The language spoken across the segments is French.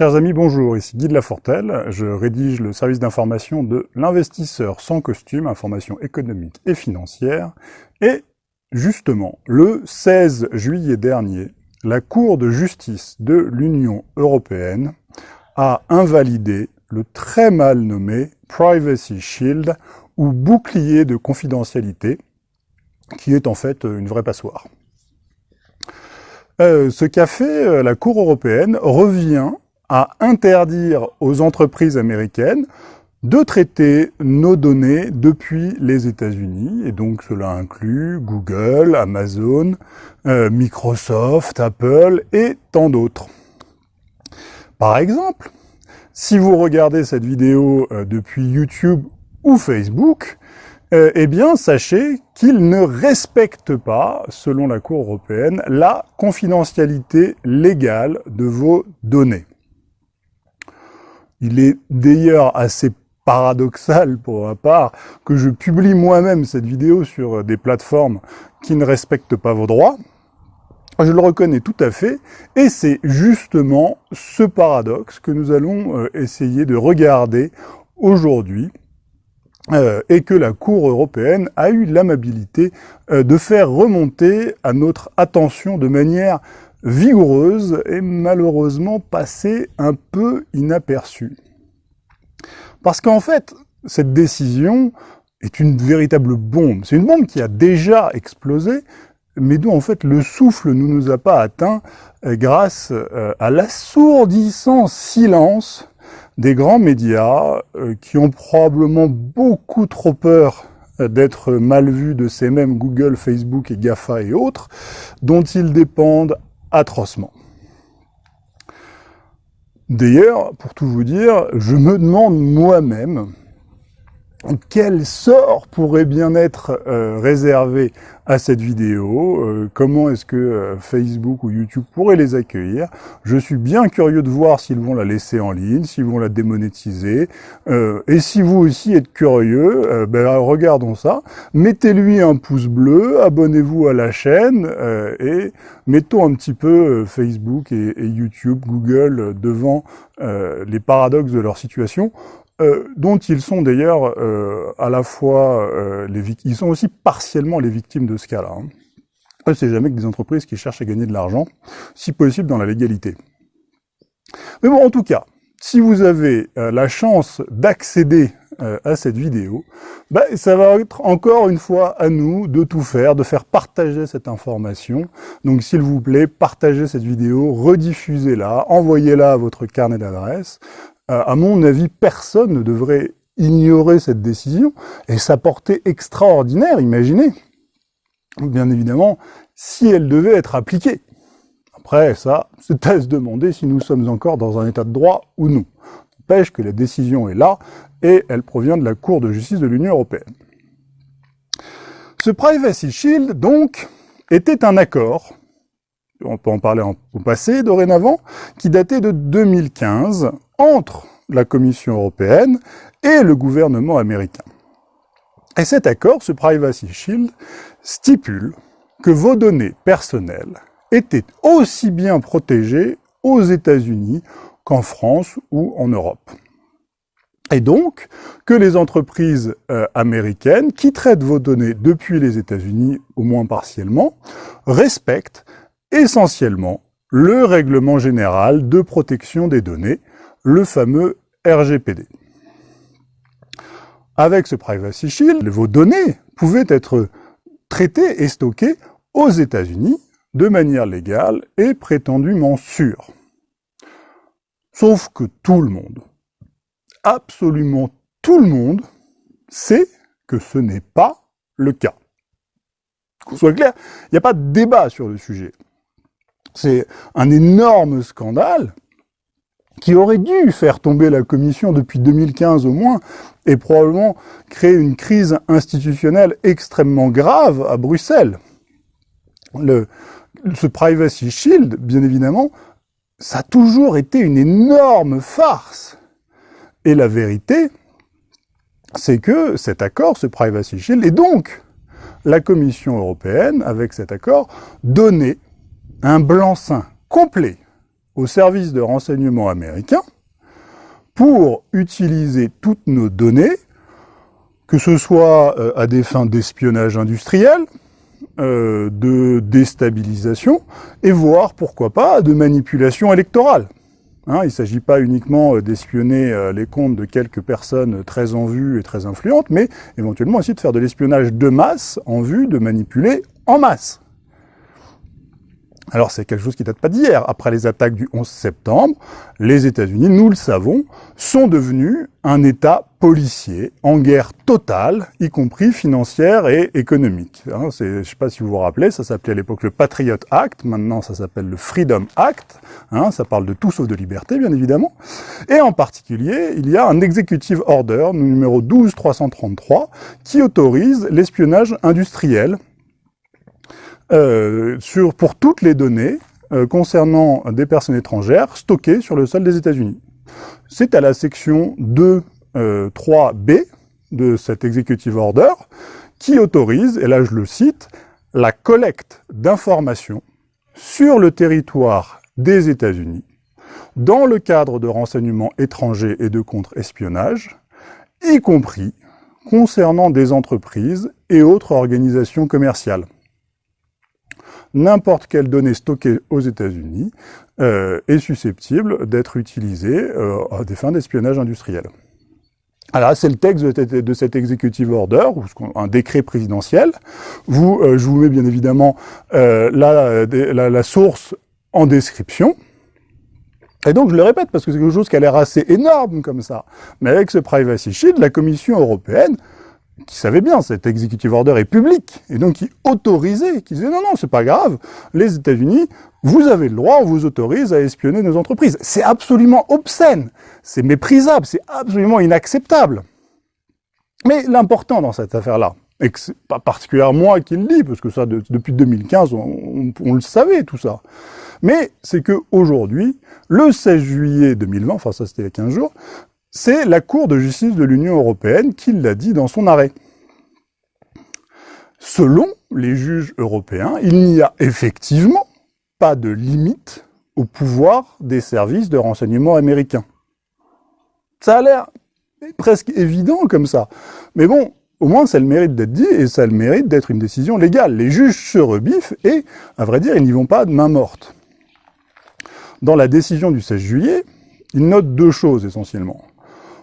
Chers amis, bonjour, ici Guy de Lafortelle, je rédige le service d'information de l'investisseur sans costume, information économique et financière, et justement, le 16 juillet dernier, la Cour de justice de l'Union européenne a invalidé le très mal nommé Privacy Shield, ou bouclier de confidentialité, qui est en fait une vraie passoire. Euh, ce qu'a fait euh, la Cour européenne revient à interdire aux entreprises américaines de traiter nos données depuis les États-Unis, et donc cela inclut Google, Amazon, euh, Microsoft, Apple et tant d'autres. Par exemple, si vous regardez cette vidéo euh, depuis YouTube ou Facebook, euh, eh bien, sachez qu'ils ne respectent pas, selon la Cour européenne, la confidentialité légale de vos données. Il est d'ailleurs assez paradoxal pour ma part que je publie moi-même cette vidéo sur des plateformes qui ne respectent pas vos droits. Je le reconnais tout à fait, et c'est justement ce paradoxe que nous allons euh, essayer de regarder aujourd'hui, euh, et que la Cour européenne a eu l'amabilité euh, de faire remonter à notre attention de manière vigoureuse et malheureusement passée un peu inaperçue. Parce qu'en fait, cette décision est une véritable bombe. C'est une bombe qui a déjà explosé, mais dont en fait le souffle ne nous a pas atteint euh, grâce euh, à l'assourdissant silence des grands médias euh, qui ont probablement beaucoup trop peur d'être mal vus de ces mêmes Google, Facebook et GAFA et autres, dont ils dépendent atrocement. D'ailleurs, pour tout vous dire, je me demande moi-même quel sort pourrait bien être euh, réservé à cette vidéo euh, Comment est-ce que euh, Facebook ou YouTube pourraient les accueillir? Je suis bien curieux de voir s'ils vont la laisser en ligne, s'ils vont la démonétiser. et si vous aussi êtes curieux, ben, regardons ça. Mettez-lui un pouce bleu, abonnez-vous à la chaîne et mettons un petit peu Facebook et, et YouTube, Google devant les paradoxes de leur situation. Euh, dont ils sont d'ailleurs euh, à la fois euh, les victimes, ils sont aussi partiellement les victimes de ce cas-là. Hein. C'est jamais que des entreprises qui cherchent à gagner de l'argent, si possible dans la légalité. Mais bon, en tout cas, si vous avez la chance d'accéder à cette vidéo, ben, ça va être encore une fois à nous de tout faire, de faire partager cette information. Donc s'il vous plaît, partagez cette vidéo, rediffusez-la, envoyez-la à votre carnet d'adresse. Euh, à mon avis, personne ne devrait ignorer cette décision et sa portée extraordinaire, imaginez. Bien évidemment, si elle devait être appliquée. Après, ça, c'est à se demander si nous sommes encore dans un état de droit ou non. N'empêche que la décision est là et elle provient de la Cour de justice de l'Union européenne. Ce Privacy Shield, donc, était un accord, on peut en parler au passé dorénavant, qui datait de 2015 entre la Commission européenne et le gouvernement américain. Et cet accord, ce Privacy Shield, stipule que vos données personnelles étaient aussi bien protégées aux États-Unis qu'en France ou en Europe. Et donc, que les entreprises euh, américaines qui traitent vos données depuis les États-Unis, au moins partiellement, respectent essentiellement le règlement général de protection des données, le fameux RGPD. Avec ce Privacy Shield, vos données pouvaient être traitées et stockées aux États-Unis de manière légale et prétendument sûre. Sauf que tout le monde, absolument tout le monde, sait que ce n'est pas le cas. Qu'on soit clair, il n'y a pas de débat sur le sujet. C'est un énorme scandale qui aurait dû faire tomber la commission depuis 2015 au moins, et probablement créer une crise institutionnelle extrêmement grave à Bruxelles. Le, ce Privacy Shield, bien évidemment, ça a toujours été une énorme farce. Et la vérité, c'est que cet accord, ce Privacy Shield, et donc la Commission européenne, avec cet accord, donnait un blanc-seing complet aux services de renseignement américains pour utiliser toutes nos données, que ce soit euh, à des fins d'espionnage industriel, euh, de déstabilisation, et voire, pourquoi pas, de manipulation électorale. Hein, il ne s'agit pas uniquement euh, d'espionner les comptes de quelques personnes très en vue et très influentes, mais éventuellement aussi de faire de l'espionnage de masse en vue de manipuler en masse. Alors c'est quelque chose qui date pas d'hier. Après les attaques du 11 septembre, les États-Unis, nous le savons, sont devenus un État policier en guerre totale, y compris financière et économique. Hein, je ne sais pas si vous vous rappelez, ça s'appelait à l'époque le Patriot Act, maintenant ça s'appelle le Freedom Act, hein, ça parle de tout sauf de liberté bien évidemment, et en particulier il y a un Executive Order numéro 12333 qui autorise l'espionnage industriel euh, sur, pour toutes les données euh, concernant des personnes étrangères stockées sur le sol des États-Unis. C'est à la section 2, 3b euh, de cet Executive Order qui autorise, et là je le cite, la collecte d'informations sur le territoire des États-Unis dans le cadre de renseignements étrangers et de contre-espionnage, y compris concernant des entreprises et autres organisations commerciales n'importe quelle donnée stockée aux États-Unis euh, est susceptible d'être utilisée euh, à des fins d'espionnage industriel. Alors, c'est le texte de, cet executive order, ou un décret présidentiel. Vous, euh, je vous mets bien évidemment la, la, source en description. Et donc, je le répète, parce que c'est quelque chose qui a l'air assez énorme comme ça. Mais avec ce Privacy Shield, la Commission européenne qui savait bien, cet executive order est public, et donc qui autorisait, qui disait non, non, c'est pas grave, les États-Unis, vous avez le droit, on vous autorise à espionner nos entreprises. C'est absolument obscène, c'est méprisable, c'est absolument inacceptable. Mais l'important dans cette affaire-là, et que c'est pas particulièrement moi qui le dis, parce que ça, depuis 2015, on, le savait, tout ça. Mais c'est que aujourd'hui, le 16 juillet 2020, enfin ça c'était il y a 15 jours, c'est la Cour de justice de l'Union européenne qui l'a dit dans son arrêt. Selon les juges européens, il n'y a effectivement pas de limite au pouvoir des services de renseignement américains. Ça a l'air presque évident comme ça. Mais bon, au moins ça le mérite d'être dit et ça le mérite d'être une décision légale. Les juges se rebiffent et, à vrai dire, ils n'y vont pas de main morte. Dans la décision du 16 juillet, ils notent deux choses essentiellement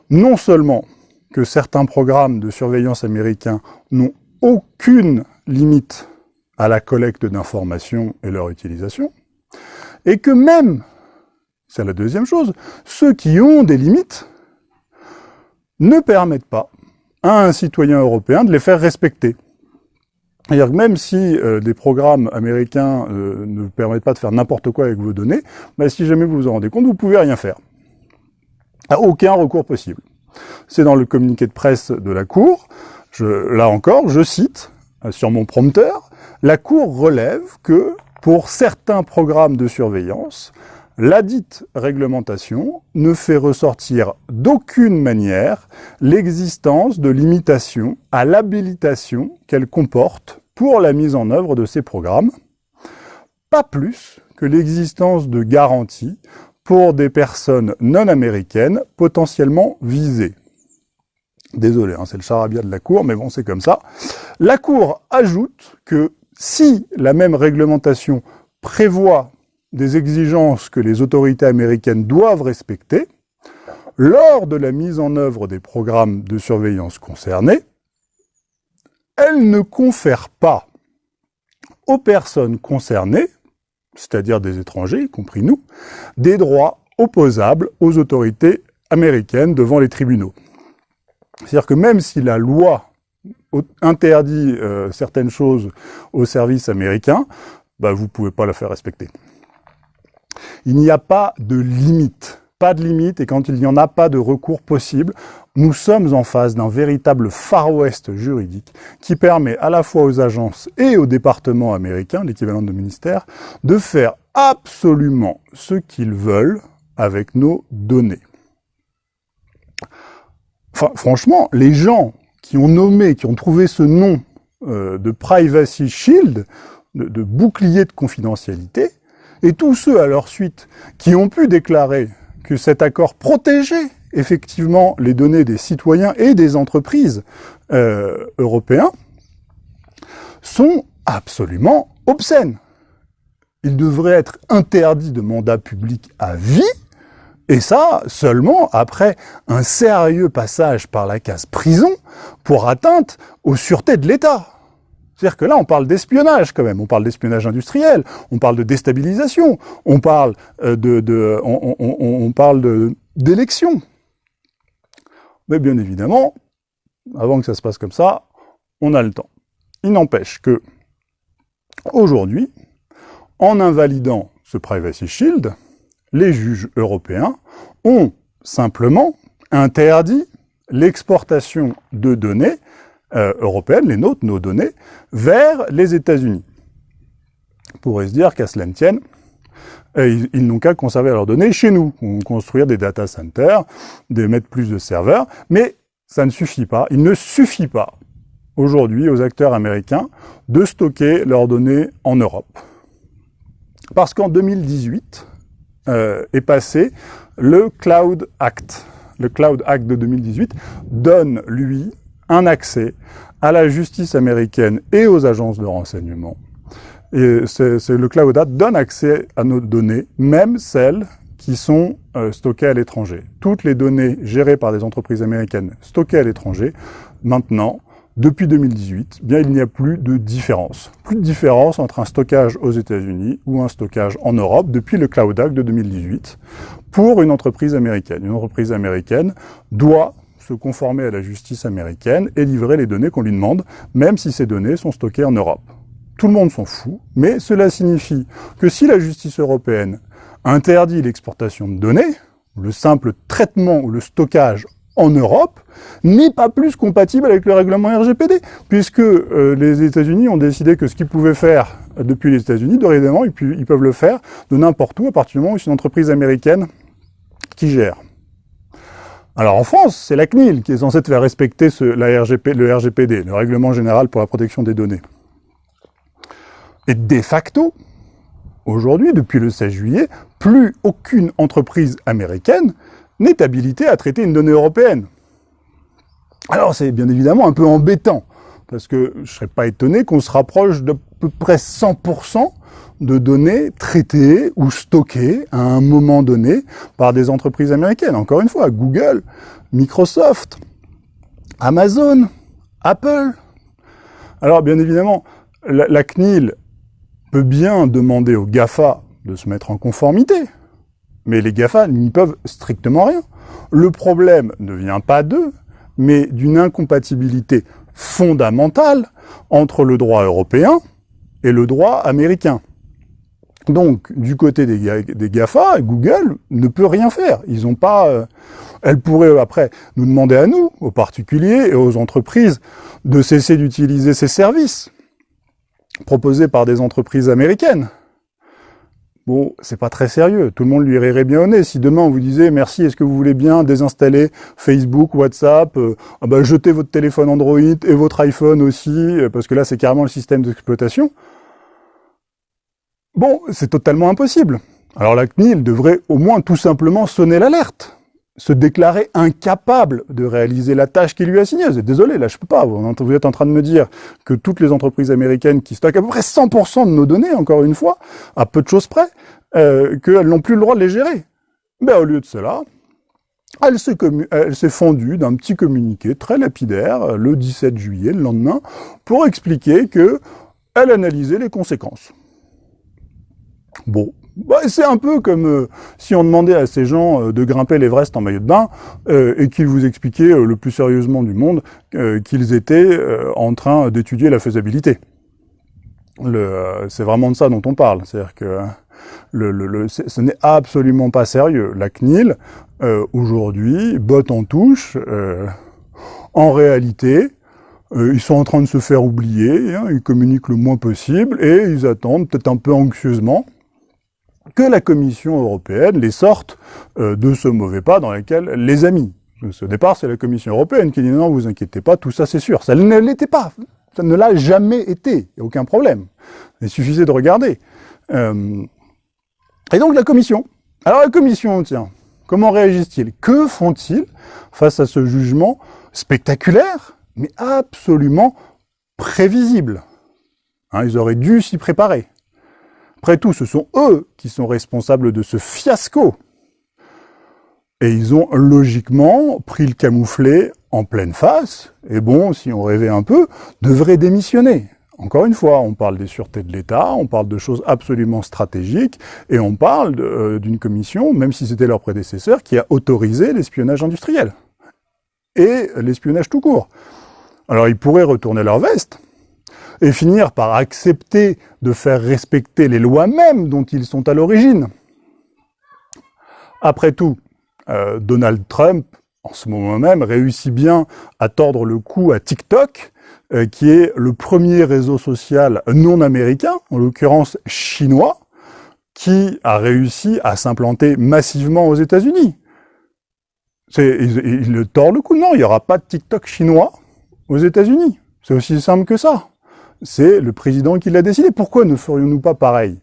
non seulement que certains programmes de surveillance américains n'ont aucune limite à la collecte d'informations et leur utilisation, et que même, c'est la deuxième chose, ceux qui ont des limites ne permettent pas à un citoyen européen de les faire respecter. C'est-à-dire que même si euh, des programmes américains euh, ne vous permettent pas de faire n'importe quoi avec vos données, bah, si jamais vous vous en rendez compte, vous pouvez rien faire aucun recours possible. C'est dans le communiqué de presse de la Cour, je, là encore, je cite, euh, sur mon prompteur, la Cour relève que, pour certains programmes de surveillance, la dite réglementation ne fait ressortir d'aucune manière l'existence de limitations à l'habilitation qu'elle comporte pour la mise en œuvre de ces programmes, pas plus que l'existence de garanties pour des personnes non américaines potentiellement visées. Désolé, hein, c'est le charabia de la Cour, mais bon, c'est comme ça. La Cour ajoute que si la même réglementation prévoit des exigences que les autorités américaines doivent respecter, lors de la mise en œuvre des programmes de surveillance concernés, elle ne confère pas aux personnes concernées c'est-à-dire des étrangers, y compris nous, des droits opposables aux autorités américaines devant les tribunaux. C'est-à-dire que même si la loi interdit euh, certaines choses aux services américains, bah, vous ne pouvez pas la faire respecter. Il n'y a pas de limite pas de limite, et quand il n'y en a pas de recours possible, nous sommes en face d'un véritable Far West juridique qui permet à la fois aux agences et aux départements américains, l'équivalent de ministère, de faire absolument ce qu'ils veulent avec nos données. Enfin, franchement, les gens qui ont nommé, qui ont trouvé ce nom euh, de Privacy Shield, de bouclier de confidentialité, Et tous ceux à leur suite qui ont pu déclarer que cet accord protégeait effectivement les données des citoyens et des entreprises euh, européens sont absolument obscènes. Il devrait être interdit de mandat public à vie, et ça seulement après un sérieux passage par la case prison pour atteinte aux sûretés de l'État. C'est-à-dire que là, on parle d'espionnage quand même, on parle d'espionnage industriel, on parle de déstabilisation, on parle euh, de, de d'élection. Mais bien évidemment, avant que ça se passe comme ça, on a le temps. Il n'empêche que, aujourd'hui, en invalidant ce Privacy Shield, les juges européens ont simplement interdit l'exportation de données euh, européennes, les nôtres, nos données, vers les États-Unis. On pourrait se dire qu'à cela ne tienne, euh, ils, n'ont qu'à conserver leurs données chez nous, construire des data centers, de mettre plus de serveurs, mais ça ne suffit pas. Il ne suffit pas aujourd'hui aux acteurs américains de stocker leurs données en Europe. Parce qu'en 2018 euh, est passé le Cloud Act. Le Cloud Act de 2018 donne, lui, un accès à la justice américaine et aux agences de renseignement. Et c'est le Cloud Act donne accès à nos données, même celles qui sont euh, stockées à l'étranger. Toutes les données gérées par des entreprises américaines stockées à l'étranger, maintenant, depuis 2018, bien il n'y a plus de différence. Plus de différence entre un stockage aux États-Unis ou un stockage en Europe depuis le Cloud Act de 2018 pour une entreprise américaine. Une entreprise américaine doit se conformer à la justice américaine et livrer les données qu'on lui demande, même si ces données sont stockées en Europe. Tout le monde s'en fout, mais cela signifie que si la justice européenne interdit l'exportation de données, le simple traitement ou le stockage en Europe n'est pas plus compatible avec le règlement RGPD, puisque euh, les États-Unis ont décidé que ce qu'ils pouvaient faire depuis les États-Unis, dorénavant, ils, ils peuvent le faire de n'importe où, à partir du moment où c'est une entreprise américaine qui gère. Alors en France, c'est la CNIL qui est censée faire respecter le RGPD, le Règlement Général pour la Protection des Données. Et de facto, aujourd'hui, depuis le 16 juillet, plus aucune entreprise américaine n'est habilité à traiter une donnée européenne. Alors c'est bien évidemment un peu embêtant, parce que je ne serais pas étonné qu'on se rapproche d'à peu près 100% de données traitées ou stockées à un moment donné par des entreprises américaines. Encore une fois, Google, Microsoft, Amazon, Apple. Alors bien évidemment, la, CNIL peut bien demander aux GAFA de se mettre en conformité, mais les GAFA n'y peuvent strictement rien. Le problème ne vient pas d'eux, mais d'une incompatibilité fondamentale entre le droit européen et le droit américain. Donc, du côté des, GAFA, Google ne peut rien faire. Ils n'ont pas... Euh, elle pourrait, après, nous demander à nous, aux particuliers et aux entreprises, de cesser d'utiliser ces services proposés par des entreprises américaines. Bon, c'est pas très sérieux. Tout le monde lui rirait bien au nez. Si demain on vous disait merci, est-ce que vous voulez bien désinstaller Facebook, WhatsApp, euh, ah bah, jetez votre téléphone Android et votre iPhone aussi, euh, parce que là c'est carrément le système d'exploitation. Bon, c'est totalement impossible. Alors la CNIL devrait au moins tout simplement sonner l'alerte se déclarer incapable de réaliser la tâche qui lui a assignée. Désolé, là je peux pas. Vous êtes en train de me dire que toutes les entreprises américaines qui stockent à peu près 100% de nos données, encore une fois, à peu de choses près, euh, qu'elles n'ont plus le droit de les gérer. Mais au lieu de cela, elle s'est fondue d'un petit communiqué très lapidaire euh, le 17 juillet, le lendemain, pour expliquer que elle analysait les conséquences. Bon, bah, c'est un peu comme euh, si on demandait à ces gens euh, de grimper l'Everest en maillot de bain euh, et qu'ils vous expliquaient le plus sérieusement du monde qu'ils étaient en train d'étudier la faisabilité. c'est vraiment de ça dont on parle. C'est-à-dire que le, ce n'est absolument pas sérieux. La CNIL, aujourd'hui, botte en touche. en réalité, ils sont en train de se faire oublier, hein, ils communiquent le moins possible et ils attendent peut-être un peu anxieusement que la Commission européenne les sorte euh, de ce mauvais pas dans lequel les a mis. Au départ, c'est la Commission européenne qui dit non, vous inquiétez pas, tout ça c'est sûr. Ça ne l'était pas. Ça ne l'a jamais été. Aucun problème. Il suffisait de regarder. Euh, Et donc la commission. Alors la commission, tiens, comment réagissent-ils? Que font-ils face à ce jugement spectaculaire, mais absolument prévisible? Hein, Ils auraient dû s'y préparer. Après tout, ce sont eux qui sont responsables de ce fiasco. Et ils ont logiquement pris le camouflet en pleine face, et bon, si on rêvait un peu, devraient démissionner. Encore une fois, on parle des sûretés de l'État, on parle de choses absolument stratégiques, et on parle euh, d'une commission, même si c'était leur prédécesseur, qui a autorisé l'espionnage industriel. Et l'espionnage tout court. Alors ils pourraient retourner leur veste, et finir par accepter de faire respecter les lois mêmes dont ils sont à l'origine. Après tout, euh, Donald Trump, en ce moment même, réussit bien à tordre le cou à TikTok, euh, qui est le premier réseau social non américain, en l'occurrence chinois, qui a réussi à s'implanter massivement aux États-Unis. Il, il le tord le cou. Non, il n'y aura pas de TikTok chinois aux États-Unis. C'est aussi simple que ça. C'est le président qui l'a décidé. Pourquoi ne ferions-nous pas pareil?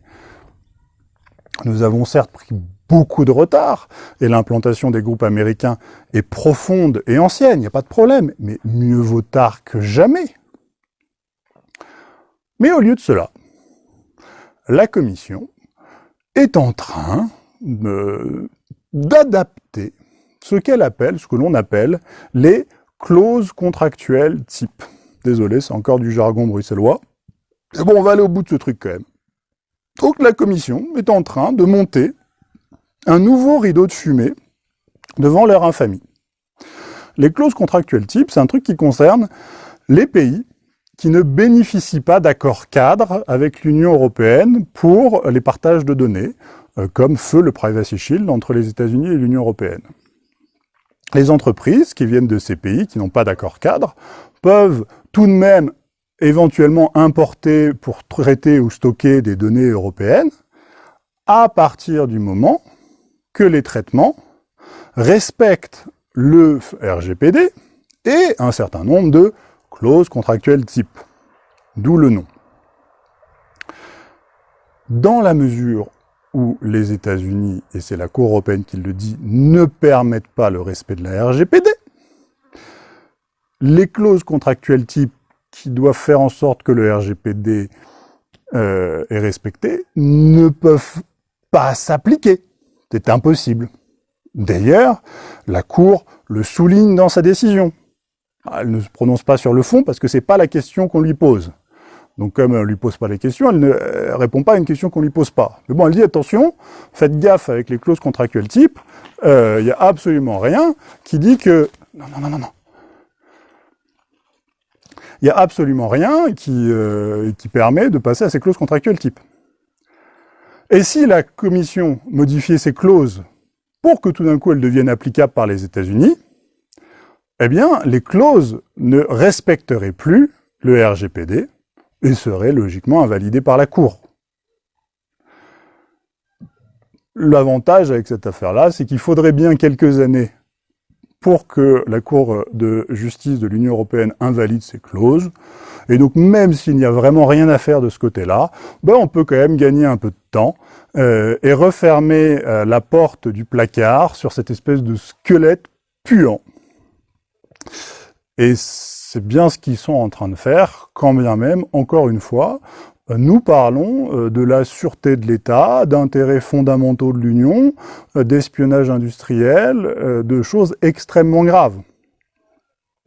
Nous avons certes pris beaucoup de retard, et l'implantation des groupes américains est profonde et ancienne, il n'y a pas de problème, mais mieux vaut tard que jamais. Mais au lieu de cela, la Commission est en train d'adapter ce qu'elle appelle, ce que l'on appelle les clauses contractuelles type. Désolé, c'est encore du jargon bruxellois. Mais bon, on va aller au bout de ce truc quand même. Donc la Commission est en train de monter un nouveau rideau de fumée devant leur infamie. Les clauses contractuelles type, c'est un truc qui concerne les pays qui ne bénéficient pas d'accords cadres avec l'Union européenne pour les partages de données, euh, comme feu le Privacy Shield entre les États-Unis et l'Union européenne. Les entreprises qui viennent de ces pays, qui n'ont pas d'accord cadre, peuvent tout de même éventuellement importer pour traiter ou stocker des données européennes, à partir du moment que les traitements respectent le RGPD et un certain nombre de clauses contractuelles type, d'où le nom. Dans la mesure où les États-Unis, et c'est la Cour européenne qui le dit, ne permettent pas le respect de la RGPD, les clauses contractuelles type qui doivent faire en sorte que le RGPD euh, est respecté ne peuvent pas s'appliquer. C'est impossible. D'ailleurs, la Cour le souligne dans sa décision. Elle ne se prononce pas sur le fond parce que c'est pas la question qu'on lui pose. Donc comme elle ne lui pose pas les questions, elle ne répond pas à une question qu'on lui pose pas. Mais bon, elle dit attention, faites gaffe avec les clauses contractuelles type, euh, il n'y a absolument rien qui dit que... Non, non, non, non, non. Il n'y a absolument rien qui, euh, qui permet de passer à ces clauses contractuelles type. Et si la Commission modifiait ces clauses pour que tout d'un coup elles deviennent applicables par les États-Unis, eh bien, les clauses ne respecteraient plus le RGPD et seraient logiquement invalidées par la Cour. L'avantage avec cette affaire-là, c'est qu'il faudrait bien quelques années pour que la Cour de justice de l'Union européenne invalide ces clauses. Et donc, même s'il n'y a vraiment rien à faire de ce côté-là, ben, on peut quand même gagner un peu de temps euh, et refermer euh, la porte du placard sur cette espèce de squelette puant. Et c'est bien ce qu'ils sont en train de faire, quand bien même, encore une fois, nous parlons euh, de la sûreté de l'État, d'intérêts fondamentaux de l'Union, d'espionnage industriel, de choses extrêmement graves.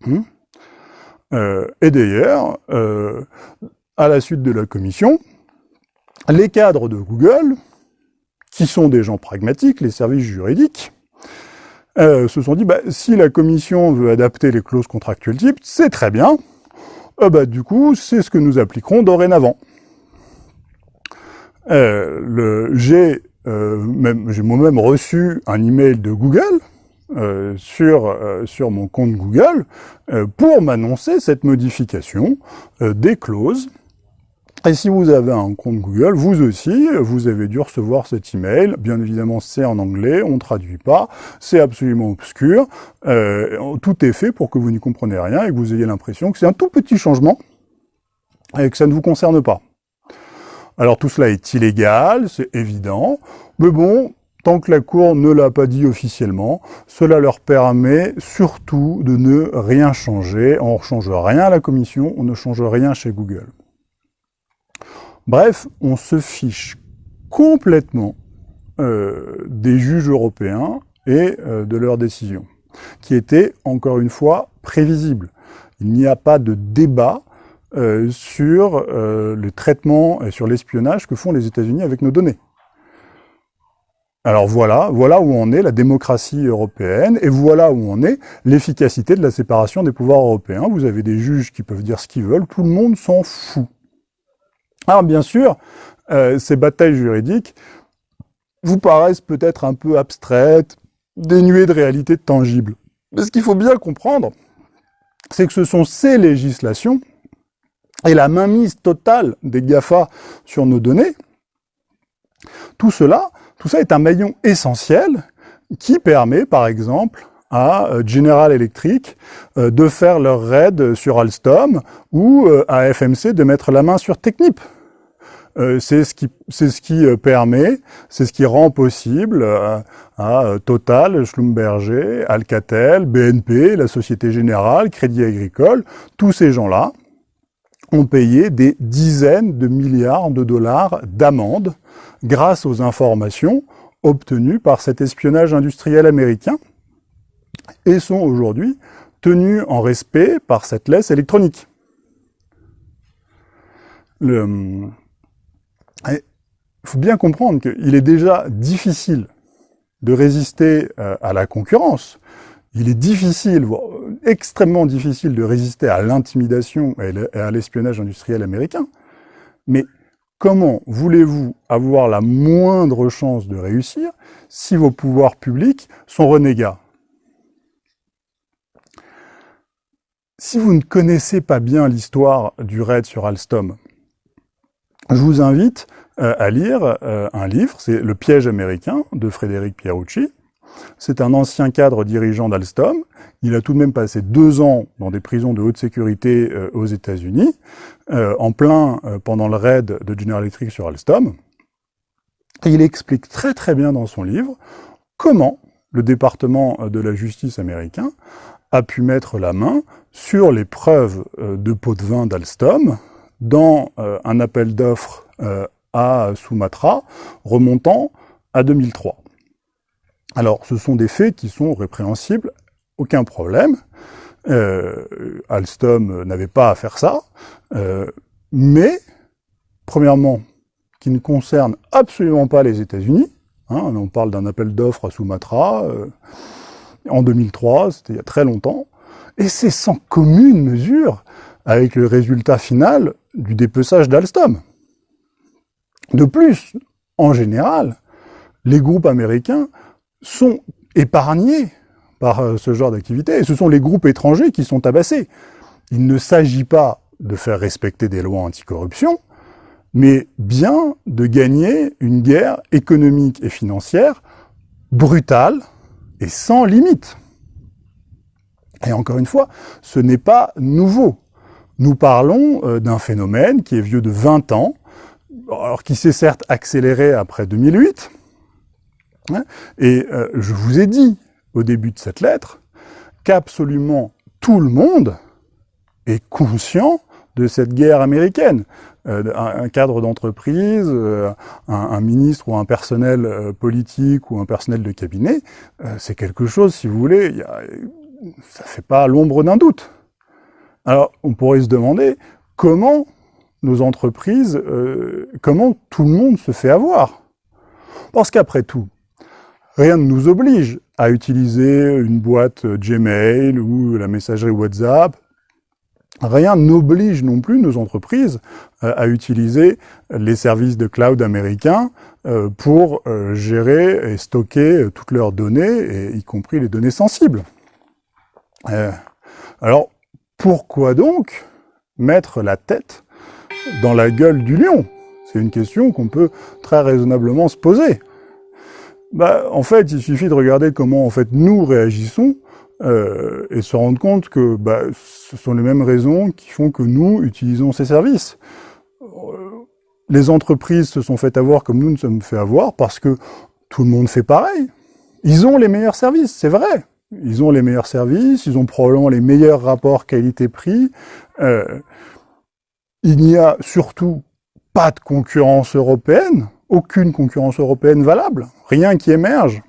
Hmm euh, et d'ailleurs, euh, à la suite de la commission, les cadres de Google, qui sont des gens pragmatiques, les services juridiques, euh, se sont dit, bah, si la commission veut adapter les clauses contractuelles type, c'est très bien, bah, du coup, c'est ce que nous appliquerons dorénavant. J'ai moi-même reçu un email de Google, euh, sur, euh, sur mon compte Google euh, pour m'annoncer cette modification des clauses. Et si vous avez un compte Google, vous aussi, vous avez dû recevoir cet email. Bien évidemment, c'est en anglais, on ne traduit pas, c'est absolument obscur. tout est fait pour que vous n'y compreniez rien et que vous ayez l'impression que c'est un tout petit changement et que ça ne vous concerne pas. Alors tout cela est illégal, c'est évident, mais bon, tant que la Cour ne l'a pas dit officiellement, cela leur permet surtout de ne rien changer. On ne change rien à la Commission, on ne change rien chez Google. Bref, on se fiche complètement euh, des juges européens et euh, de leurs décisions, qui étaient, encore une fois, prévisibles. Il n'y a pas de débat euh, sur le traitement et sur l'espionnage que font les États-Unis avec nos données. Alors voilà, voilà où en est la démocratie européenne, et voilà où en est l'efficacité de la séparation des pouvoirs européens. Vous avez des juges qui peuvent dire ce qu'ils veulent, tout le monde s'en fout. Alors bien sûr, ces batailles juridiques vous paraissent peut-être un peu abstraites, dénuées de réalité tangible. Mais ce qu'il faut bien comprendre, c'est que ce sont ces législations et la mainmise totale des GAFA sur nos données, tout cela, tout ça est un maillon essentiel qui permet, par exemple, à euh, General Electric euh, de faire leur raid sur Alstom ou euh, à FMC de mettre la main sur Technip. C'est ce qui, c'est ce qui permet, c'est ce qui rend possible à Total, Schlumberger, Alcatel, BNP, la Société Générale, Crédit Agricole, tous ces gens-là ont payé des dizaines de milliards de dollars d'amendes grâce aux informations obtenues par cet espionnage industriel américain et sont aujourd'hui tenus en respect par cette laisse électronique. Le, il faut bien comprendre qu'il est déjà difficile de résister euh, à la concurrence. Il est difficile, extrêmement difficile de résister à l'intimidation et à l'espionnage industriel américain. Mais comment voulez-vous avoir la moindre chance de réussir si vos pouvoirs publics sont renégats? Si vous ne connaissez pas bien l'histoire du raid sur Alstom, je vous invite euh, à lire euh, un livre, c'est Le piège américain de Frédéric Pierucci. C'est un ancien cadre dirigeant d'Alstom. Il a tout de même passé deux ans dans des prisons de haute sécurité euh, aux États-Unis, en plein pendant le raid de General Electric sur Alstom. Et il explique très très bien dans son livre comment le département de la justice américain a pu mettre la main sur les preuves de pots de vin d'Alstom, dans euh, un appel d'offres euh, à Sumatra remontant à 2003. Alors, ce sont des faits qui sont répréhensibles, aucun problème. Euh, Alstom n'avait pas à faire ça, mais, premièrement, qui ne concerne absolument pas les États-Unis. Hein, on parle d'un appel d'offres à Sumatra en 2003, c'était il y a très longtemps, et c'est sans commune mesure avec le résultat final du dépeçage d'Alstom. De plus, en général, les groupes américains sont épargnés par euh, ce genre d'activité, et ce sont les groupes étrangers qui sont tabassés. Il ne s'agit pas de faire respecter des lois anticorruption, mais bien de gagner une guerre économique et financière brutale et sans limite. Et encore une fois, ce n'est pas nouveau. Nous parlons euh, d'un phénomène qui est vieux de 20 ans, alors qui s'est certes accéléré après 2008, hein, et euh, je vous ai dit au début de cette lettre qu'absolument tout le monde est conscient de cette guerre américaine. Euh, un, cadre d'entreprise, un, ministre ou un personnel politique ou un personnel de cabinet, c'est quelque chose, si vous voulez, y a, ça fait pas l'ombre d'un doute. Alors, on pourrait se demander comment nos entreprises, euh, comment tout le monde se fait avoir. Parce qu'après tout, rien ne nous oblige à utiliser une boîte Gmail ou la messagerie WhatsApp. Rien n'oblige non plus nos entreprises euh, à utiliser les services de cloud américains euh, pour gérer et stocker toutes leurs données, y compris les données sensibles. alors, pourquoi donc mettre la tête dans la gueule du lion? C'est une question qu'on peut très raisonnablement se poser. Bah, en fait, il suffit de regarder comment en fait nous réagissons euh, et se rendre compte que bah, ce sont les mêmes raisons qui font que nous utilisons ces services. Euh, les entreprises se sont fait avoir comme nous nous sommes fait avoir parce que tout le monde fait pareil. Ils ont les meilleurs services, c'est vrai. Ils ont les meilleurs services, ils ont probablement les meilleurs rapports qualité-prix. Euh, il n'y a surtout pas de concurrence européenne, aucune concurrence européenne valable, rien qui émerge.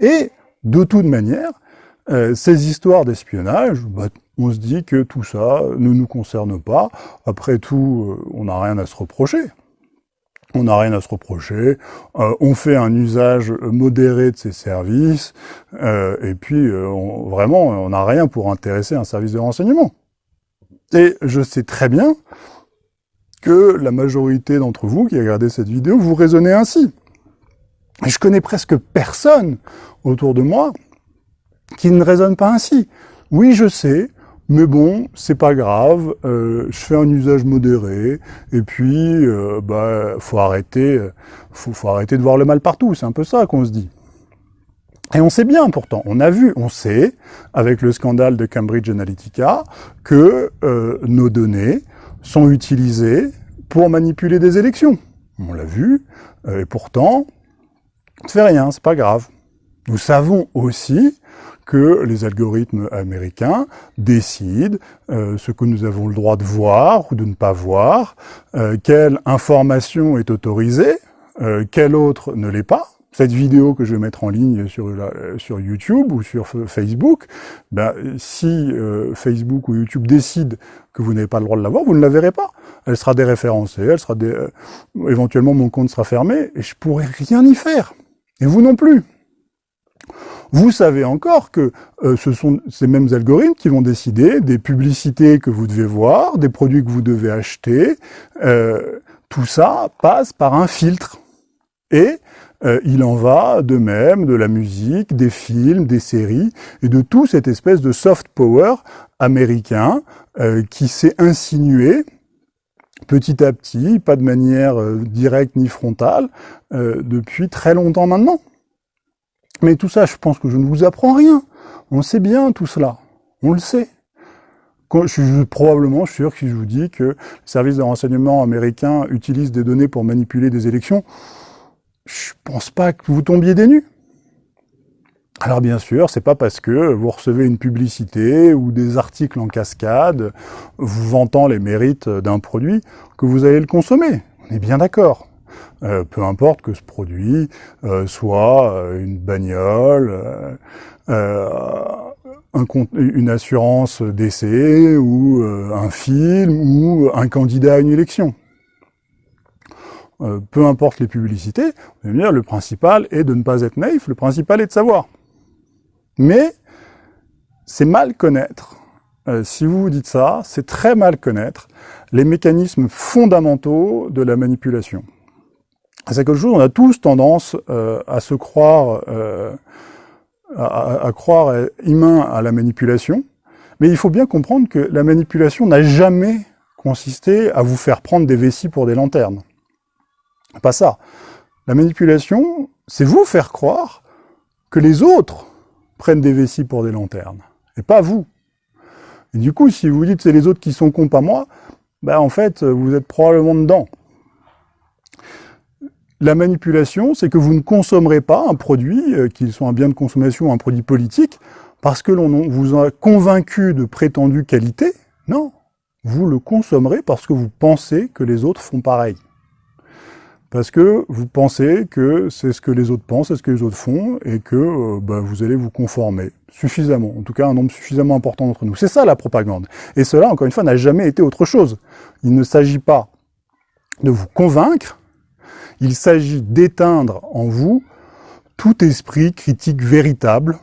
Et de toute manière, euh, ces histoires d'espionnage, bah, on se dit que tout ça ne nous concerne pas. Après tout, euh, on n'a rien à se reprocher. On n'a rien à se reprocher. Euh, on fait un usage modéré de ces services. et puis, vraiment, on n'a rien pour intéresser un service de renseignement. Et je sais très bien que la majorité d'entre vous qui regardez cette vidéo, vous raisonnez ainsi. Je connais presque personne autour de moi qui ne raisonne pas ainsi. Oui, je sais, mais bon, c'est pas grave, euh, je fais un usage modéré, et puis, euh, bah, faut arrêter, faut, faut arrêter de voir le mal partout, c'est un peu ça qu'on se dit. Et on sait bien pourtant, on a vu, on sait, avec le scandale de Cambridge Analytica, que euh, nos données sont utilisées pour manipuler des élections. On l'a vu, et pourtant, ne fait rien, c'est pas grave. Nous savons aussi que les algorithmes américains décident euh, ce que nous avons le droit de voir ou de ne pas voir, euh, quelle information est autorisée, euh, quelle autre ne l'est pas. Cette vidéo que je vais mettre en ligne sur, sur YouTube ou sur Facebook, ben, si Facebook ou YouTube décident que vous n'avez pas le droit de la voir, vous ne la verrez pas. Elle sera déréférencée, elle sera dé... éventuellement mon compte sera fermé et je pourrai rien y faire. Et vous non plus. Vous savez encore que euh, ce sont ces mêmes algorithmes qui vont décider des publicités que vous devez voir, des produits que vous devez acheter. Euh, tout ça passe par un filtre. Et euh, il en va de même de la musique, des films, des séries, et de tout cette espèce de soft power américain qui s'est insinué petit à petit, pas de manière directe ni frontale, depuis très longtemps maintenant. Mais tout ça, je pense que je ne vous apprends rien. On sait bien tout cela. On le sait. je suis probablement sûr que si je vous dis que le service de renseignement américain utilise des données pour manipuler des élections, je pense pas que vous tombiez des. Alors bien sûr, c'est pas parce que vous recevez une publicité ou des articles en cascade, vous vantant les mérites d'un produit, que vous allez le consommer. On est bien d'accord. Euh, peu importe que ce produit euh, soit euh, une bagnole, une assurance d'essai ou un film ou un candidat à une élection. Peu importe les publicités, dire, le principal est de ne pas être naïf, le principal est de savoir. Mais c'est mal connaître, si vous vous dites ça, c'est très mal connaître les mécanismes fondamentaux de la manipulation c'est quelque chose, on a tous tendance euh, à se croire, euh, à, croire humain à la manipulation, mais il faut bien comprendre que la manipulation n'a jamais consisté à vous faire prendre des vessies pour des lanternes. Pas ça. La manipulation, c'est vous faire croire que les autres prennent des vessies pour des lanternes, et pas vous. Et du coup, si vous dites c'est les autres qui sont cons, pas moi, ben en fait, vous êtes probablement dedans. La manipulation, c'est que vous ne consommerez pas un produit, euh, qu'il soit un bien de consommation ou un produit politique, parce que l'on vous a convaincu de prétendue qualité. Non, vous le consommerez parce que vous pensez que les autres font pareil. Parce que vous pensez que c'est ce que les autres pensent, c'est ce que les autres font, et que euh, bah, vous allez vous conformer suffisamment, en tout cas un nombre suffisamment important d'entre nous. C'est ça la propagande. Et cela, encore une fois, n'a jamais été autre chose. Il ne s'agit pas de vous convaincre, il s'agit d'éteindre en vous tout esprit critique véritable,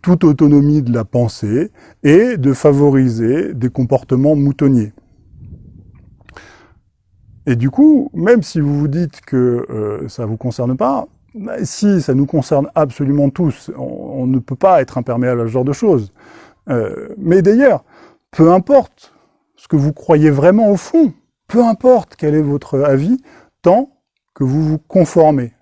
toute autonomie de la pensée, et de favoriser des comportements moutonniers. Et du coup, même si vous vous dites que euh, ça ne vous concerne pas, bah, si, ça nous concerne absolument tous. On, ne peut pas être imperméable à ce genre de choses. Euh, mais d'ailleurs, peu importe ce que vous croyez vraiment au fond, peu importe quel est votre avis, tant que vous vous conformez.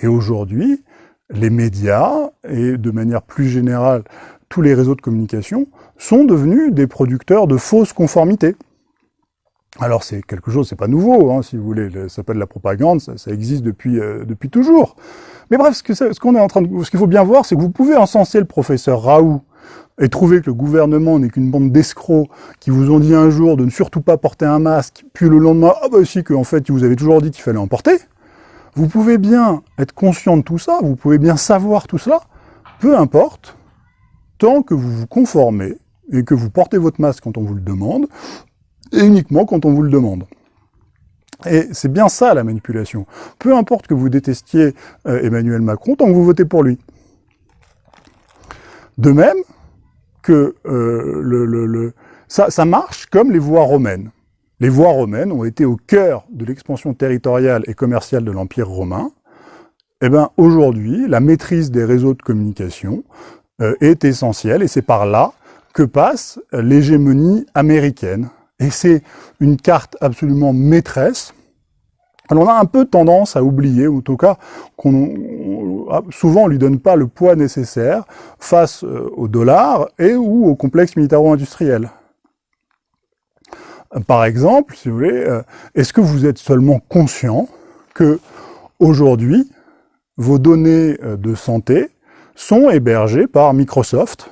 Et aujourd'hui, les médias, et de manière plus générale, tous les réseaux de communication, sont devenus des producteurs de fausses conformités. Alors c'est quelque chose, c'est pas nouveau, hein, si vous voulez, ça s'appelle la propagande, ça, existe depuis, euh, depuis toujours. Mais bref, ce qu'on est en train de, ce qu'il faut bien voir, c'est que vous pouvez encenser le professeur Raoult et trouver que le gouvernement n'est qu'une bande d'escrocs qui vous ont dit un jour de ne surtout pas porter un masque, puis le lendemain, ah bah si, qu'en fait, vous avez toujours dit qu'il fallait en porter. Vous pouvez bien être conscient de tout ça, vous pouvez bien savoir tout cela, peu importe, tant que vous vous conformez et que vous portez votre masque quand on vous le demande, et uniquement quand on vous le demande. Et c'est bien ça la manipulation. Peu importe que vous détestiez euh, Emmanuel Macron, tant que vous votez pour lui. De même que euh, le, ça, marche comme les voies romaines. Les voies romaines ont été au cœur de l'expansion territoriale et commerciale de l'Empire romain. Eh bien, aujourd'hui, la maîtrise des réseaux de communication euh, est essentielle, et c'est par là que passe l'hégémonie américaine et c'est une carte absolument maîtresse. Alors on a un peu tendance à oublier, ou en tout cas, qu'on souvent on lui donne pas le poids nécessaire face euh, au dollar et ou au complexe militaro-industriel. Par exemple, si vous voulez, euh, est-ce que vous êtes seulement conscient que aujourd'hui, vos données euh, de santé sont hébergées par Microsoft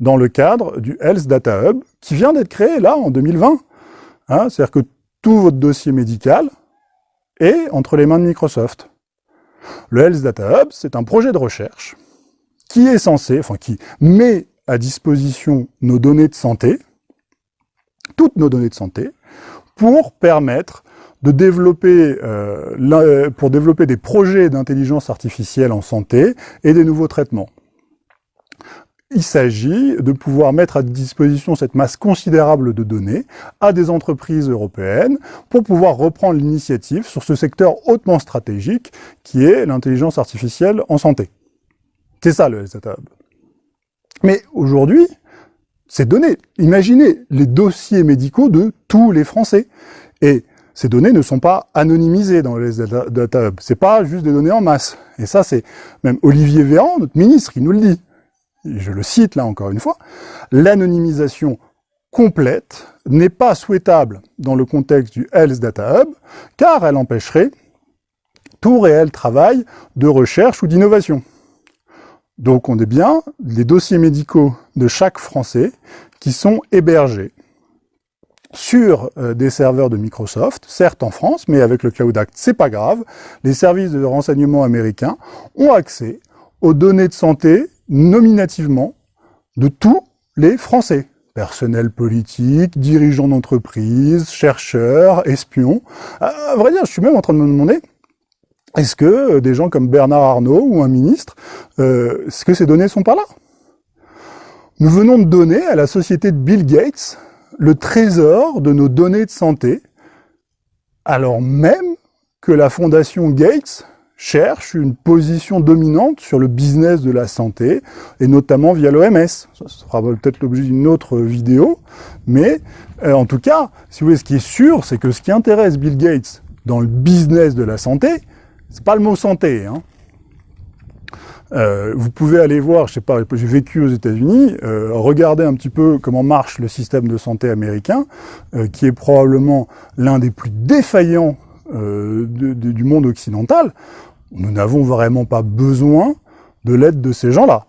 dans le cadre du Health Data Hub, qui vient d'être créé là, en 2020. Hein, C'est-à-dire que tout votre dossier médical est entre les mains de Microsoft. Le Health Data Hub, c'est un projet de recherche qui est censé, enfin qui met à disposition nos données de santé, toutes nos données de santé, pour permettre de développer, euh, pour développer des projets d'intelligence artificielle en santé et des nouveaux traitements il s'agit de pouvoir mettre à disposition cette masse considérable de données à des entreprises européennes pour pouvoir reprendre l'initiative sur ce secteur hautement stratégique qui est l'intelligence artificielle en santé. C'est ça le Data Hub. Mais aujourd'hui, ces données, imaginez les dossiers médicaux de tous les Français. Et ces données ne sont pas anonymisées dans les Data Hub. C'est pas juste des données en masse. Et ça, c'est même Olivier Véran, notre ministre, qui nous le dit je le cite là encore une fois, l'anonymisation complète n'est pas souhaitable dans le contexte du Health Data Hub, car elle empêcherait tout réel travail de recherche ou d'innovation. Donc on est bien les dossiers médicaux de chaque Français qui sont hébergés sur euh, des serveurs de Microsoft, certes en France, mais avec le Cloud Act, c'est pas grave. Les services de renseignement américains ont accès aux données de santé nominativement de tous les Français. Personnel politique, dirigeants d'entreprise, chercheurs, espions. À vrai dire, je suis même en train de me demander, est-ce que des gens comme Bernard Arnault ou un ministre, euh, est-ce que ces données sont pas là? Nous venons de donner à la société de Bill Gates le trésor de nos données de santé, alors même que la fondation Gates cherche une position dominante sur le business de la santé, et notamment via l'OMS. Ça sera peut-être l'objet d'une autre vidéo, mais euh, en tout cas, si vous voulez, ce qui est sûr, c'est que ce qui intéresse Bill Gates dans le business de la santé, c'est pas le mot santé. Hein. Euh, vous pouvez aller voir, je sais pas, j'ai vécu aux États-Unis, euh, regarder un petit peu comment marche le système de santé américain, qui est probablement l'un des plus défaillants du monde occidental. Nous n'avons vraiment pas besoin de l'aide de ces gens-là.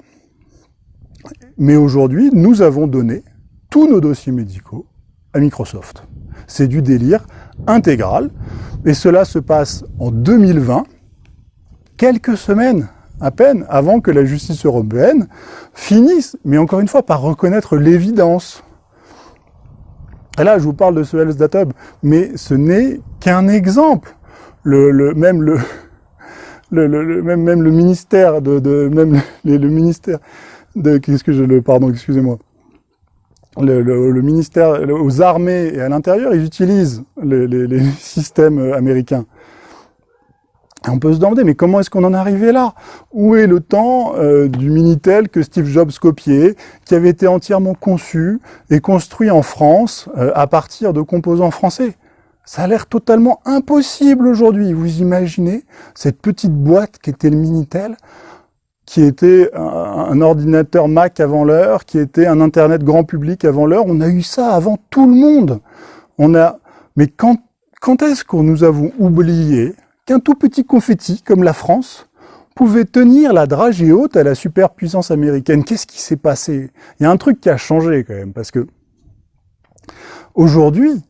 Mais aujourd'hui, nous avons donné tous nos dossiers médicaux à Microsoft. C'est du délire intégral, et cela se passe en 2020, quelques semaines à peine avant que la justice européenne finisse, mais encore une fois, par reconnaître l'évidence. Et là, je vous parle de ce Health Data Hub, mais ce n'est qu'un exemple. Le, même le, le, même, même le ministère de, de même le, le ministère de qu'est-ce que je le pardon excusez-moi le, le, ministère aux armées et à l'intérieur ils utilisent les, les, les, systèmes américains et on peut se demander mais comment est-ce qu'on en est arrivé là? Où est le temps euh, du minitel que Steve Jobs copiait qui avait été entièrement conçu et construit en France euh, à partir de composants français? Ça a l'air totalement impossible aujourd'hui. Vous imaginez cette petite boîte qui était le Minitel, qui était un, ordinateur Mac avant l'heure, qui était un Internet grand public avant l'heure. On a eu ça avant tout le monde. On a Mais quand, quand est-ce que nous avons oublié qu'un tout petit confetti comme la France pouvait tenir la dragée haute à la superpuissance américaine. Qu'est-ce qui s'est passé? Il y a un truc qui a changé quand même, parce que aujourd'hui,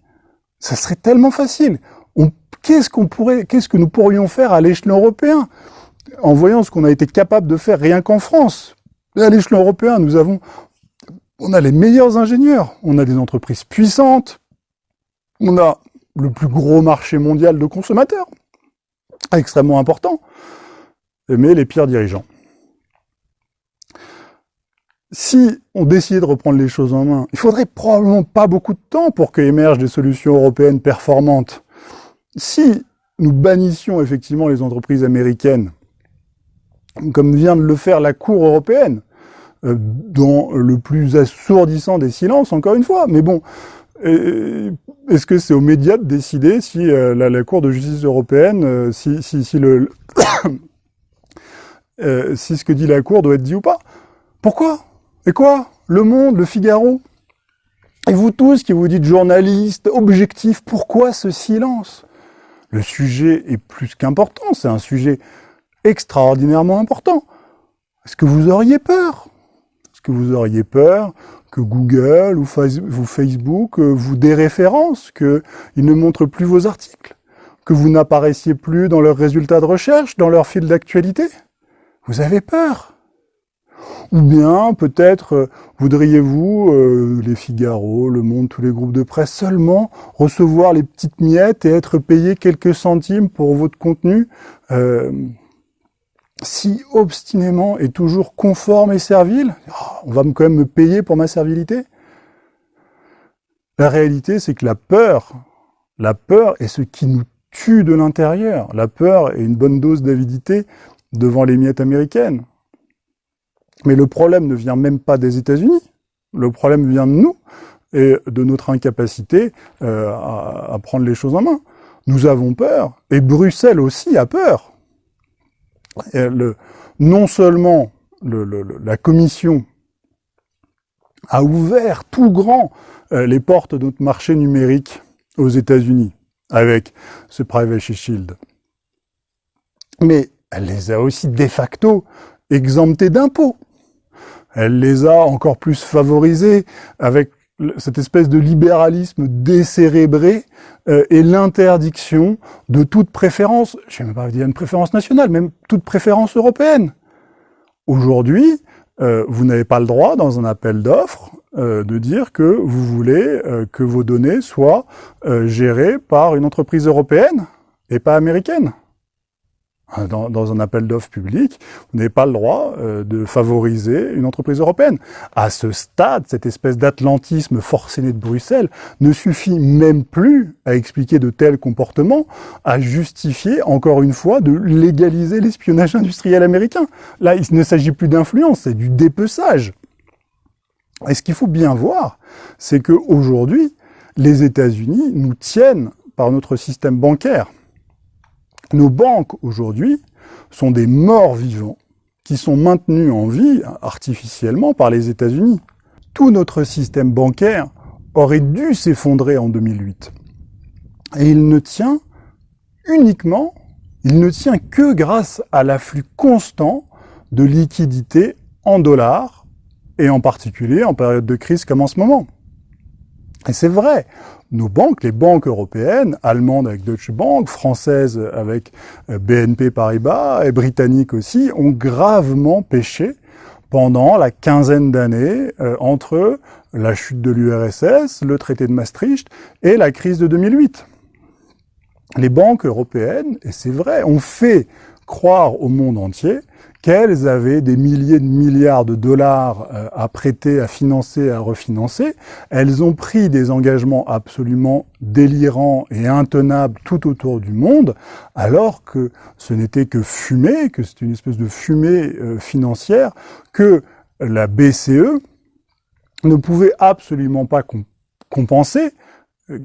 ça serait tellement facile. Qu'est-ce qu'on pourrait, qu'est-ce que nous pourrions faire à l'échelon européen? En voyant ce qu'on a été capable de faire rien qu'en France. À l'échelon européen, nous avons, on a les meilleurs ingénieurs, on a des entreprises puissantes, on a le plus gros marché mondial de consommateurs, extrêmement important, mais les pires dirigeants. Si on décidait de reprendre les choses en main, il faudrait probablement pas beaucoup de temps pour qu'émergent des solutions européennes performantes. Si nous bannissions effectivement les entreprises américaines, comme vient de le faire la Cour européenne, euh, dans le plus assourdissant des silences, encore une fois. Mais bon, est-ce que c'est aux médias de décider si euh, la, Cour de justice européenne, euh, si, si, ce que dit la Cour doit être dit ou pas? Pourquoi? Et quoi? Le Monde, Le Figaro? Et vous tous qui vous dites journalistes, objectifs, pourquoi ce silence? Le sujet est plus qu'important, c'est un sujet extraordinairement important. Est-ce que vous auriez peur? Est-ce que vous auriez peur que Google ou Facebook euh, vous déréférencent, qu'ils ne montrent plus vos articles, que vous n'apparaissiez plus dans leurs résultats de recherche, dans leur fil d'actualité. Vous avez peur. Ou bien, peut-être, euh, voudriez-vous, euh, les Figaro, Le Monde, tous les groupes de presse, seulement recevoir les petites miettes et être payé quelques centimes pour votre contenu si obstinément et toujours conforme et servile, oh, on va quand même me payer pour ma servilité La réalité, c'est que la peur, la peur est ce qui nous tue de l'intérieur. La peur est une bonne dose d'avidité devant les miettes américaines. Mais le problème ne vient même pas des États-Unis. Le problème vient de nous et de notre incapacité euh, à prendre les choses en main. Nous avons peur, et Bruxelles aussi a peur le, non seulement la Commission a ouvert tout grand euh, les portes de notre marché numérique aux États-Unis avec ce Privacy Shield, mais elle les a aussi de facto exemptés d'impôts. Elle les a encore plus favorisés avec cette espèce de libéralisme décérébré euh, et l'interdiction de toute préférence, je ne vais même pas dire une préférence nationale, même toute préférence européenne. Aujourd'hui, euh, vous n'avez pas le droit, dans un appel d'offres, euh, de dire que vous voulez que vos données soient gérées par une entreprise européenne et pas américaine. Hein, dans, un appel d'offres public, vous n'avez pas le droit euh, de favoriser une entreprise européenne. À ce stade, cette espèce d'atlantisme forcené de Bruxelles ne suffit même plus à expliquer de tels comportements, à justifier, encore une fois, de légaliser l'espionnage industriel américain. Là, il ne s'agit plus d'influence, c'est du dépeçage. Et ce qu'il faut bien voir, c'est qu'aujourd'hui, les États-Unis nous tiennent par notre système bancaire. Nos banques aujourd'hui sont des morts vivants qui sont maintenus en vie artificiellement par les États-Unis. Tout notre système bancaire aurait dû s'effondrer en 2008. Et il ne tient uniquement, il ne tient que grâce à l'afflux constant de liquidités en dollars, et en particulier en période de crise comme en ce moment. Et c'est vrai, nos banques, les banques européennes, allemandes avec Deutsche Bank, françaises avec euh, BNP Paribas et britanniques aussi, ont gravement péché pendant la quinzaine d'années euh, entre la chute de l'URSS, le traité de Maastricht et la crise de 2008. Les banques européennes, et c'est vrai, ont fait croire au monde entier qu'elles avaient des milliers de milliards de dollars euh, à prêter, à financer, à refinancer. Elles ont pris des engagements absolument délirants et intenables tout autour du monde, alors que ce n'était que fumée, que c'est une espèce de fumée euh, financière, que la BCE ne pouvait absolument pas compenser,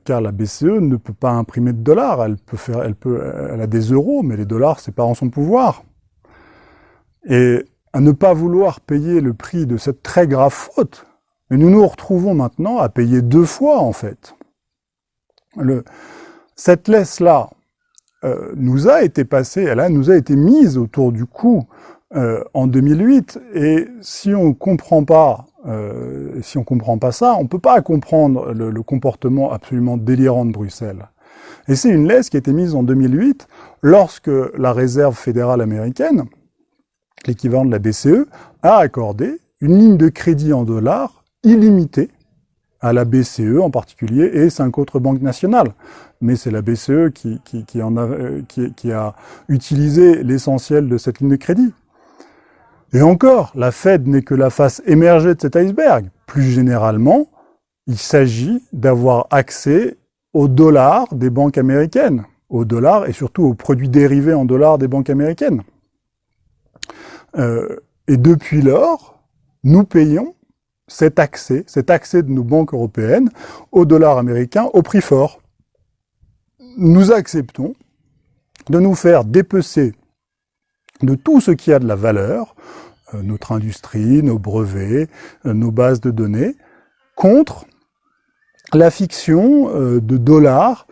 car la BCE ne peut pas imprimer de dollars, elle peut faire, elle peut, elle a des euros, mais les dollars, c'est pas en son pouvoir. Et à ne pas vouloir payer le prix de cette très grave faute, nous nous retrouvons maintenant à payer deux fois, en fait. Cette laisse-là euh, nous a été passée, elle a, nous a été mise autour du cou euh, en 2008, et si on comprend pas, euh, si on comprend pas ça, on peut pas comprendre le, comportement absolument délirant de Bruxelles. Et c'est une laisse qui a été mise en 2008 lorsque la Réserve fédérale américaine, l'équivalent de la BCE, a accordé une ligne de crédit en dollars illimitée à la BCE en particulier et cinq autres banques nationales. Mais c'est la BCE euh, qui a utilisé l'essentiel de cette ligne de crédit. Et encore, la Fed n'est que la face émergée de cet iceberg. Plus généralement, il s'agit d'avoir accès aux dollars des banques américaines, aux dollars et surtout aux produits dérivés en dollars des banques américaines. Euh, et depuis lors, nous payons cet accès, cet accès de nos banques européennes au dollar américain au prix fort. Nous acceptons de nous faire dépecer de tout ce qui a de la valeur, euh, notre industrie, nos brevets, euh, nos bases de données, contre la fiction euh, de dollars,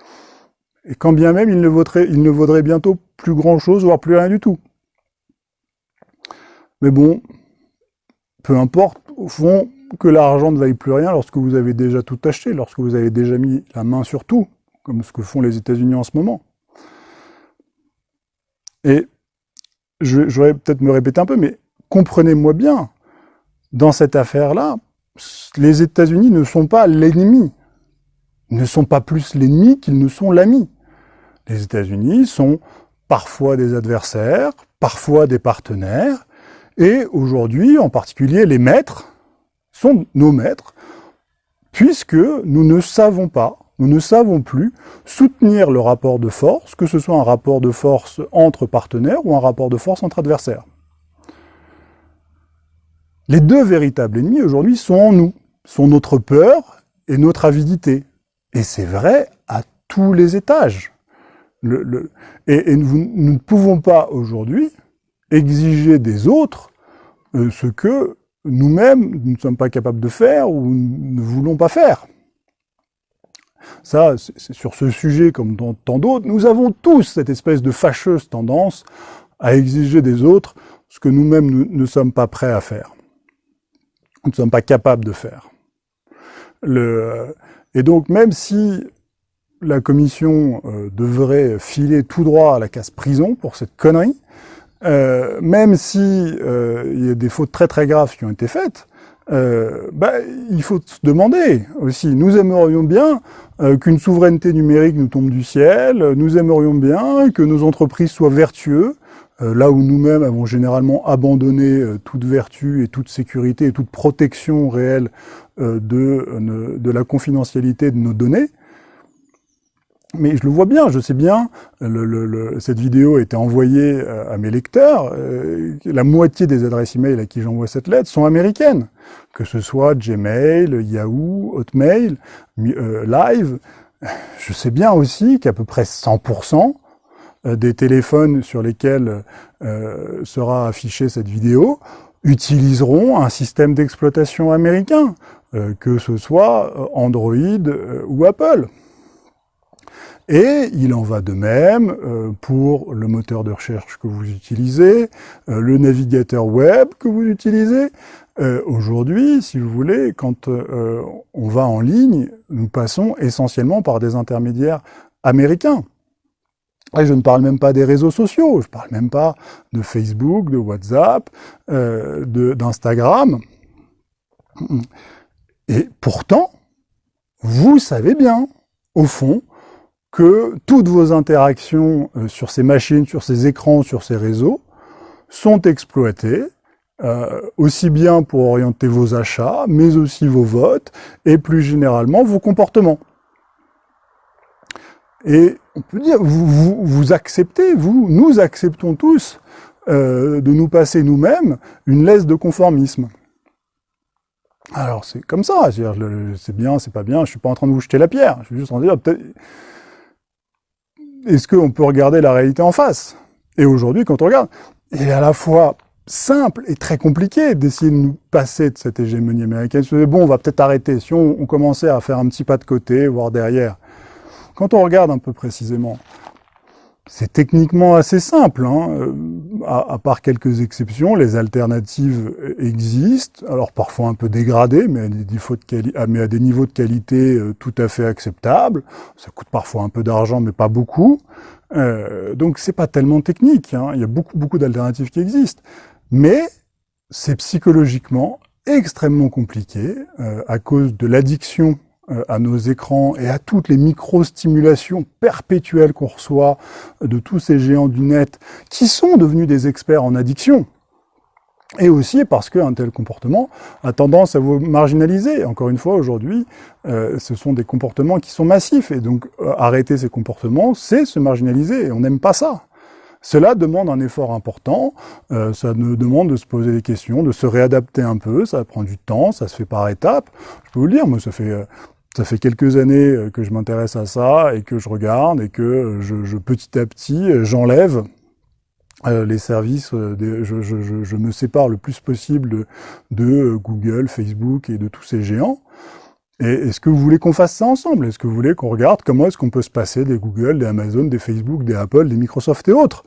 et quand bien même il ne, vaudrait, bientôt plus grand-chose, voire plus rien du tout. Mais bon, peu importe, au fond, que l'argent ne vaille plus rien lorsque vous avez déjà tout acheté, lorsque vous avez déjà mis la main sur tout, comme ce que font les États-Unis en ce moment. Et je, vais peut-être me répéter un peu, mais comprenez-moi bien, dans cette affaire-là, les États-Unis ne sont pas l'ennemi ne sont pas plus l'ennemi qu'ils ne sont l'ami. Les États-Unis sont parfois des adversaires, parfois des partenaires, et aujourd'hui, en particulier, les maîtres sont nos maîtres, puisque nous ne savons pas, nous ne savons plus soutenir le rapport de force, que ce soit un rapport de force entre partenaires ou un rapport de force entre adversaires. Les deux véritables ennemis aujourd'hui sont en nous, sont notre peur et notre avidité, et c'est vrai à tous les étages. Et, nous, ne pouvons pas aujourd'hui exiger des autres euh, ce que nous-mêmes nous ne sommes pas capables de faire ou ne voulons pas faire. Ça, sur ce sujet comme dans tant d'autres, nous avons tous cette espèce de fâcheuse tendance à exiger des autres ce que nous-mêmes ne, ne sommes pas prêts à faire. Nous ne sommes pas capables de faire. Le, et donc, même si la commission euh, devrait filer tout droit à la casse prison pour cette connerie, euh, même si euh, il y a des fautes très très graves qui ont été faites, bah, il faut se demander aussi, nous aimerions bien qu'une souveraineté numérique nous tombe du ciel, nous aimerions bien que nos entreprises soient vertueuses, là où nous-mêmes avons généralement abandonné toute vertu et toute sécurité et toute protection réelle euh, de, de la confidentialité de nos données. Mais je le vois bien, je sais bien, le, cette vidéo a été envoyée euh, à mes lecteurs, euh, la moitié des adresses email à qui j'envoie cette lettre sont américaines, que ce soit Gmail, Yahoo, Hotmail, Live. Je sais bien aussi qu'à peu près 100% des téléphones sur lesquels sera affichée cette vidéo utiliseront un système d'exploitation américain. Euh, que ce soit euh, Android euh, ou Apple. Et il en va de même pour le moteur de recherche que vous utilisez, le navigateur web que vous utilisez. Aujourd'hui, si vous voulez, quand on va en ligne, nous passons essentiellement par des intermédiaires américains. Et je ne parle même pas des réseaux sociaux, je ne parle même pas de Facebook, de WhatsApp, d'Instagram. Et pourtant, vous savez bien, au fond, que toutes vos interactions euh, sur ces machines, sur ces écrans, sur ces réseaux, sont exploitées, euh, aussi bien pour orienter vos achats, mais aussi vos votes, et plus généralement vos comportements. Et on peut dire, vous, vous, acceptez, vous, nous acceptons tous euh, de nous passer nous-mêmes une laisse de conformisme. Alors c'est comme ça, c'est bien, c'est pas bien, je suis pas en train de vous jeter la pierre, je suis juste en train de dire, est-ce qu'on peut regarder la réalité en face? Et aujourd'hui, quand on regarde, est à la fois simple et très compliqué d'essayer de nous passer de cette hégémonie américaine. Bon, on va peut-être arrêter, si on, commençait à faire un petit pas de côté, voire derrière, quand on regarde un peu précisément, c'est techniquement assez simple, hein. Euh, à, part quelques exceptions, les alternatives existent, alors parfois un peu dégradées, mais à des, de ah, à des niveaux de qualité euh, tout à fait acceptables. Ça coûte parfois un peu d'argent, mais pas beaucoup. Euh, donc c'est pas tellement technique, hein. il y a beaucoup, beaucoup d'alternatives qui existent. Mais c'est psychologiquement extrêmement compliqué euh, à cause de l'addiction euh, à nos écrans et à toutes les micro-stimulations perpétuelles qu'on reçoit de tous ces géants du net qui sont devenus des experts en addiction. Et aussi parce qu'un tel comportement a tendance à vous marginaliser. Encore une fois, aujourd'hui, euh, ce sont des comportements qui sont massifs. Et donc, arrêter ces comportements, c'est se marginaliser. Et on n'aime pas ça. Cela demande un effort important, euh, ça nous demande de se poser des questions, de se réadapter un peu, ça prend du temps, ça se fait par étapes. Je peux vous le dire, moi ça fait ça fait quelques années euh, que je m'intéresse à ça et que je regarde et que euh, je, petit à petit euh, j'enlève les services, je, me sépare le plus possible de, Google, Facebook et de tous ces géants. Et est-ce que vous voulez qu'on fasse ça ensemble? Est-ce que vous voulez qu'on regarde comment est-ce qu'on peut se passer des Google, des Amazon, des Facebook, des Apple, des Microsoft et autres?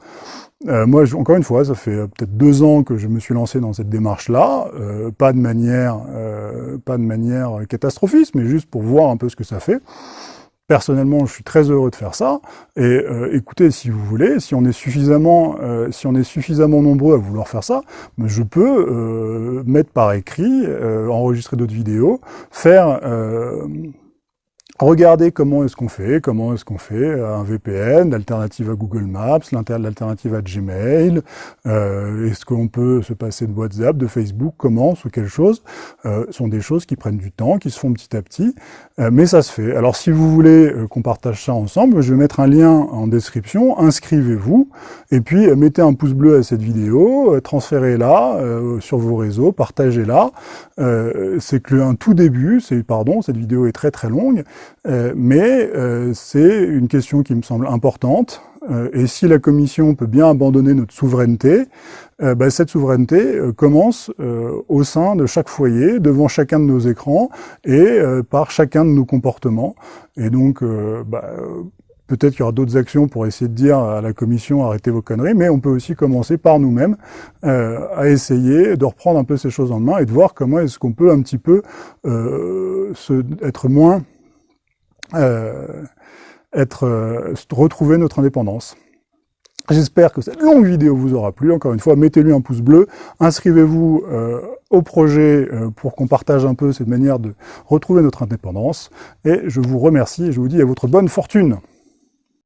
Euh, moi, encore une fois, ça fait euh, peut-être deux ans que je me suis lancé dans cette démarche-là, euh, pas de manière, pas de manière catastrophiste, mais juste pour voir un peu ce que ça fait. Personnellement, je suis très heureux de faire ça. Et écoutez, si vous voulez, si on est suffisamment, si on est suffisamment nombreux à vouloir faire ça, je peux mettre par écrit, enregistrer d'autres vidéos, faire Regardez comment est-ce qu'on fait, comment est-ce qu'on fait un VPN, l'alternative à Google Maps, l'alternative à Gmail, euh, est-ce qu'on peut se passer de WhatsApp, de Facebook, comment, ou quelle chose, euh, sont des choses qui prennent du temps, qui se font petit à petit, euh, mais ça se fait. Alors si vous voulez euh, qu'on partage ça ensemble, je vais mettre un lien en description, inscrivez-vous, et puis euh, mettez un pouce bleu à cette vidéo, transférez-la sur vos réseaux, partagez-la. c'est que un tout début, c'est pardon, cette vidéo est très très longue, euh, mais euh, c'est une question qui me semble importante. Euh, et si la Commission peut bien abandonner notre souveraineté, bah, cette souveraineté commence au sein de chaque foyer, devant chacun de nos écrans et par chacun de nos comportements. Et donc, bah, peut-être qu'il y aura d'autres actions pour essayer de dire à la Commission arrêtez vos conneries, mais on peut aussi commencer par nous-mêmes à essayer de reprendre un peu ces choses en main et de voir comment est-ce qu'on peut un petit peu être moins euh, être, euh, retrouver notre indépendance. J'espère que cette longue vidéo vous aura plu. Encore une fois, mettez-lui un pouce bleu, inscrivez-vous euh, au projet pour qu'on partage un peu cette manière de retrouver notre indépendance. Et je vous remercie et je vous dis à votre bonne fortune.